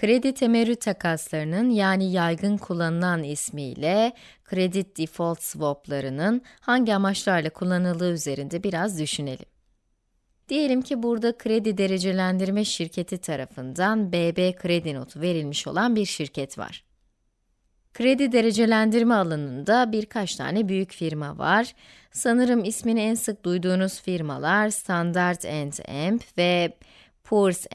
Kredi temerrüt takaslarının yani yaygın kullanılan ismiyle kredi default swaplarının hangi amaçlarla kullanıldığı üzerinde biraz düşünelim. Diyelim ki burada kredi derecelendirme şirketi tarafından BB kredi notu verilmiş olan bir şirket var. Kredi derecelendirme alanında birkaç tane büyük firma var. Sanırım ismini en sık duyduğunuz firmalar Standard Emp ve Poor's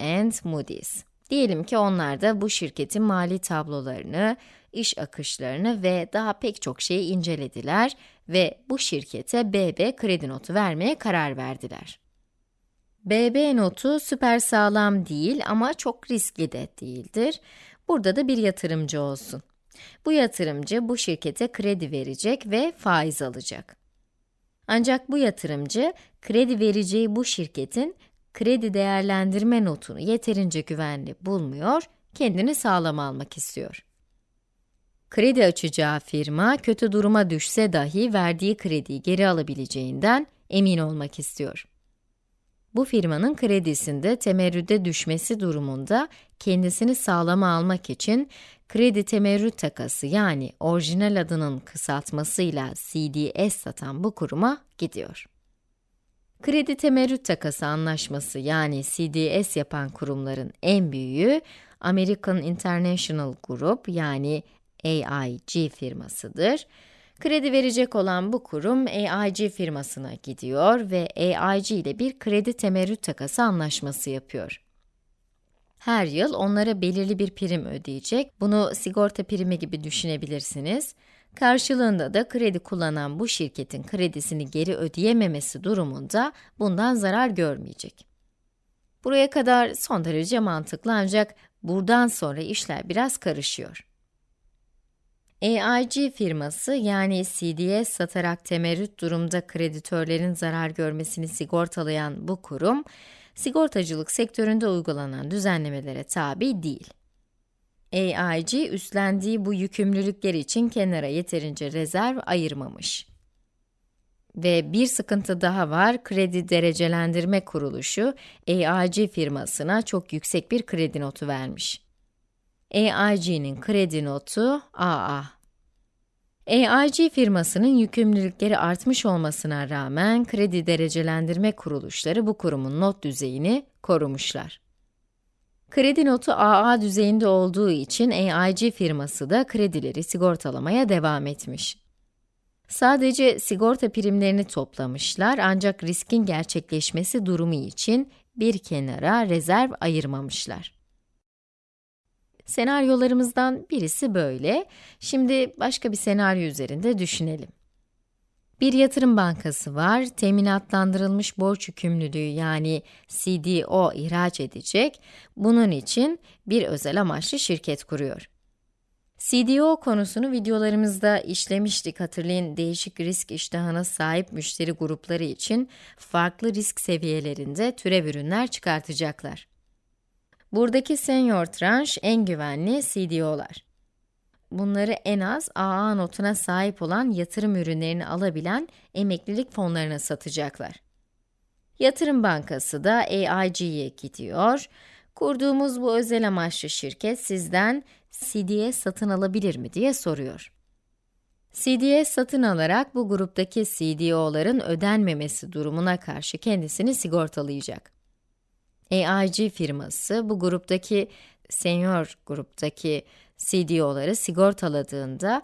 Moody's. Diyelim ki onlar da bu şirketin mali tablolarını, iş akışlarını ve daha pek çok şeyi incelediler ve bu şirkete BB kredi notu vermeye karar verdiler. BB notu süper sağlam değil ama çok riskli de değildir. Burada da bir yatırımcı olsun. Bu yatırımcı bu şirkete kredi verecek ve faiz alacak. Ancak bu yatırımcı kredi vereceği bu şirketin kredi değerlendirme notunu yeterince güvenli bulmuyor, kendini sağlam almak istiyor. Kredi açacağı firma kötü duruma düşse dahi verdiği krediyi geri alabileceğinden emin olmak istiyor. Bu firmanın kredisinde temerrüde düşmesi durumunda kendisini sağlama almak için kredi temerrüt takası yani orijinal adının kısaltmasıyla CDS satan bu kuruma gidiyor. Kredi temerrüt takası anlaşması yani CDS yapan kurumların en büyüğü American International Group yani AIG firmasıdır. Kredi verecek olan bu kurum AIG firmasına gidiyor ve AIG ile bir kredi temerrüt takası anlaşması yapıyor. Her yıl onlara belirli bir prim ödeyecek. Bunu sigorta primi gibi düşünebilirsiniz. Karşılığında da kredi kullanan bu şirketin kredisini geri ödeyememesi durumunda bundan zarar görmeyecek. Buraya kadar son derece mantıklı ancak buradan sonra işler biraz karışıyor. AIG firması yani CDS satarak temerrüt durumda kreditörlerin zarar görmesini sigortalayan bu kurum, sigortacılık sektöründe uygulanan düzenlemelere tabi değil. AIG üstlendiği bu yükümlülükler için kenara yeterince rezerv ayırmamış. Ve bir sıkıntı daha var, kredi derecelendirme kuruluşu AIG firmasına çok yüksek bir kredi notu vermiş. AIG'nin kredi notu AA. AIG firmasının yükümlülükleri artmış olmasına rağmen kredi derecelendirme kuruluşları bu kurumun not düzeyini korumuşlar. Kredi notu AA düzeyinde olduğu için AIG firması da kredileri sigortalamaya devam etmiş. Sadece sigorta primlerini toplamışlar ancak riskin gerçekleşmesi durumu için bir kenara rezerv ayırmamışlar. Senaryolarımızdan birisi böyle. Şimdi başka bir senaryo üzerinde düşünelim. Bir yatırım bankası var, teminatlandırılmış borç yükümlülüğü yani CDO ihraç edecek. Bunun için bir özel amaçlı şirket kuruyor. CDO konusunu videolarımızda işlemiştik. Hatırlayın, değişik risk iştahına sahip müşteri grupları için farklı risk seviyelerinde türev ürünler çıkartacaklar. Buradaki senior tranş en güvenli CDO'lar. Bunları en az AA notuna sahip olan yatırım ürünlerini alabilen emeklilik fonlarına satacaklar. Yatırım bankası da AIG'ye gidiyor. Kurduğumuz bu özel amaçlı şirket sizden CDS satın alabilir mi diye soruyor. CDS satın alarak bu gruptaki CDO'ların ödenmemesi durumuna karşı kendisini sigortalayacak. AIG firması bu gruptaki senior gruptaki CDO'ları sigortaladığında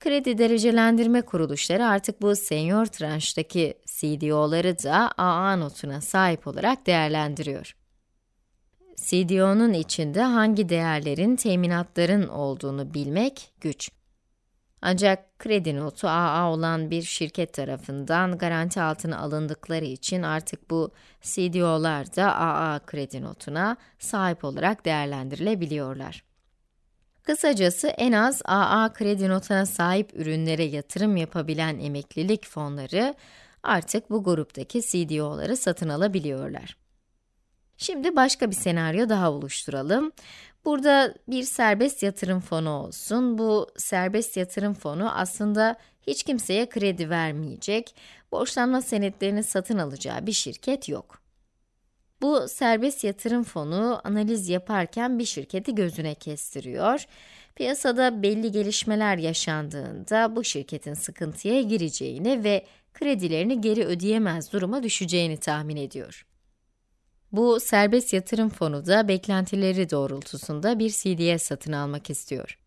kredi derecelendirme kuruluşları artık bu senior tranştaki CDO'ları da AA notuna sahip olarak değerlendiriyor. CDO'nun içinde hangi değerlerin teminatların olduğunu bilmek güç. Ancak kredi notu AA olan bir şirket tarafından garanti altına alındıkları için artık bu CDO'lar da AA kredi notuna sahip olarak değerlendirilebiliyorlar. Kısacası en az AA kredi notuna sahip ürünlere yatırım yapabilen emeklilik fonları artık bu gruptaki CDO'ları satın alabiliyorlar. Şimdi başka bir senaryo daha oluşturalım. Burada bir serbest yatırım fonu olsun. Bu serbest yatırım fonu aslında hiç kimseye kredi vermeyecek, borçlanma senetlerini satın alacağı bir şirket yok. Bu serbest yatırım fonu analiz yaparken bir şirketi gözüne kestiriyor. Piyasada belli gelişmeler yaşandığında bu şirketin sıkıntıya gireceğini ve kredilerini geri ödeyemez duruma düşeceğini tahmin ediyor. Bu serbest yatırım fonu da beklentileri doğrultusunda bir CDS satın almak istiyor.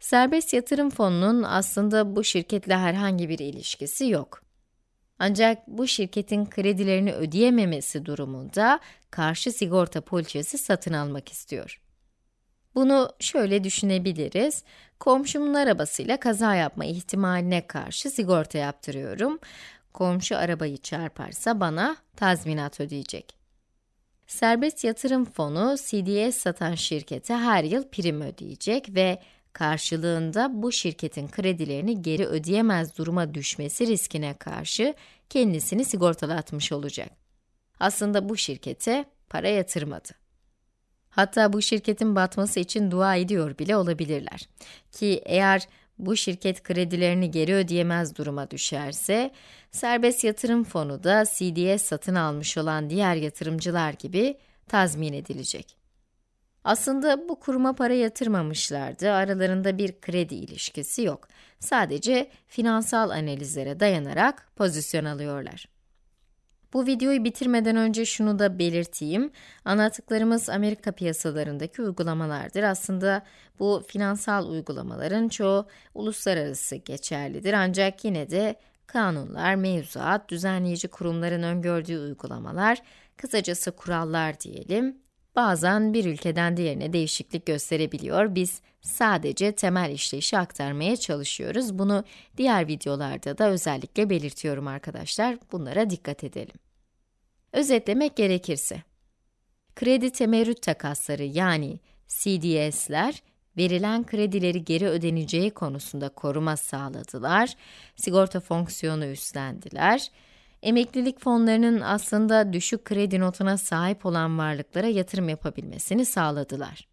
Serbest yatırım fonunun aslında bu şirketle herhangi bir ilişkisi yok. Ancak bu şirketin kredilerini ödeyememesi durumunda karşı sigorta poliçesi satın almak istiyor. Bunu şöyle düşünebiliriz. Komşumun arabasıyla kaza yapma ihtimaline karşı sigorta yaptırıyorum. Komşu arabayı çarparsa bana tazminat ödeyecek. Serbest yatırım fonu CDS satan şirkete her yıl prim ödeyecek ve karşılığında bu şirketin kredilerini geri ödeyemez duruma düşmesi riskine karşı kendisini sigortalatmış olacak. Aslında bu şirkete para yatırmadı. Hatta bu şirketin batması için dua ediyor bile olabilirler. Ki eğer bu şirket kredilerini geri ödeyemez duruma düşerse, serbest yatırım fonu da CDS satın almış olan diğer yatırımcılar gibi tazmin edilecek. Aslında bu kuruma para yatırmamışlardı, aralarında bir kredi ilişkisi yok. Sadece finansal analizlere dayanarak pozisyon alıyorlar. Bu videoyu bitirmeden önce şunu da belirteyim. Anlattıklarımız Amerika piyasalarındaki uygulamalardır. Aslında bu finansal uygulamaların çoğu uluslararası geçerlidir. Ancak yine de kanunlar, mevzuat, düzenleyici kurumların öngördüğü uygulamalar, kısacası kurallar diyelim, bazen bir ülkeden diğerine değişiklik gösterebiliyor. Biz sadece temel işleyişi aktarmaya çalışıyoruz. Bunu diğer videolarda da özellikle belirtiyorum arkadaşlar. Bunlara dikkat edelim. Özetlemek gerekirse, kredi temerrüt takasları yani CDS'ler, verilen kredileri geri ödeneceği konusunda koruma sağladılar, sigorta fonksiyonu üstlendiler, emeklilik fonlarının aslında düşük kredi notuna sahip olan varlıklara yatırım yapabilmesini sağladılar.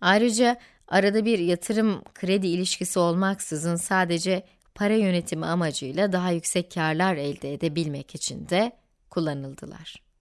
Ayrıca arada bir yatırım kredi ilişkisi olmaksızın sadece para yönetimi amacıyla daha yüksek karlar elde edebilmek için de kullanıldılar.